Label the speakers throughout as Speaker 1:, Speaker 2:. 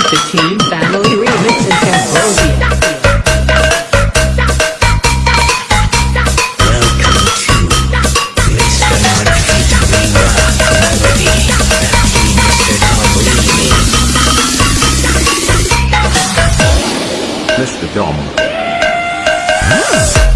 Speaker 1: to Team Family Remix in Cambodia.
Speaker 2: Welcome to Mr. Murphy Rock Mr. Dom. Hmm.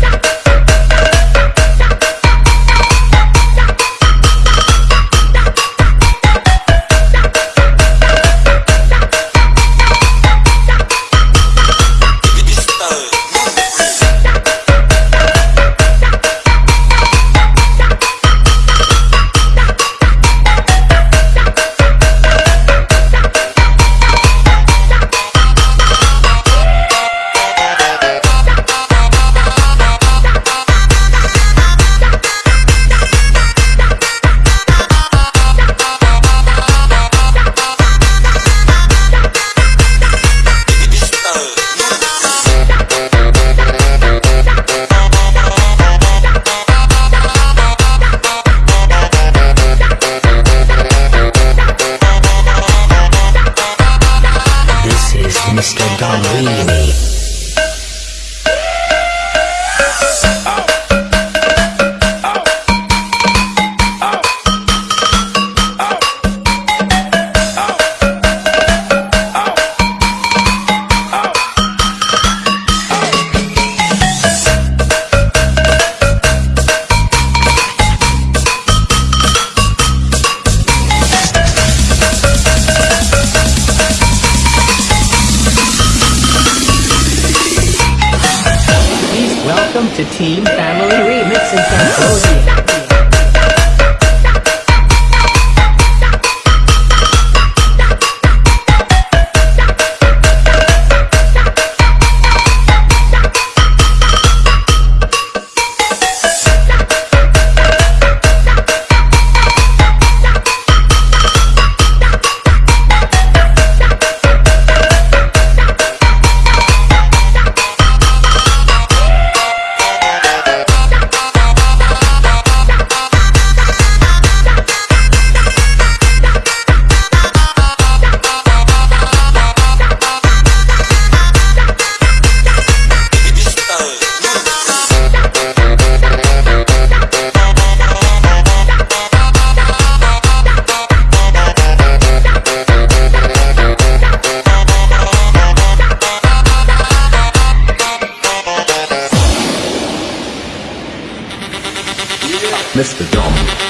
Speaker 2: Mr. Dom.
Speaker 1: This welcome to Team Family Remix in Cambodia.
Speaker 3: Mr. Dom.